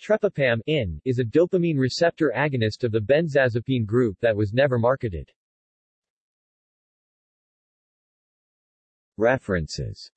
Trepapam in, is a dopamine receptor agonist of the benzazepine group that was never marketed. References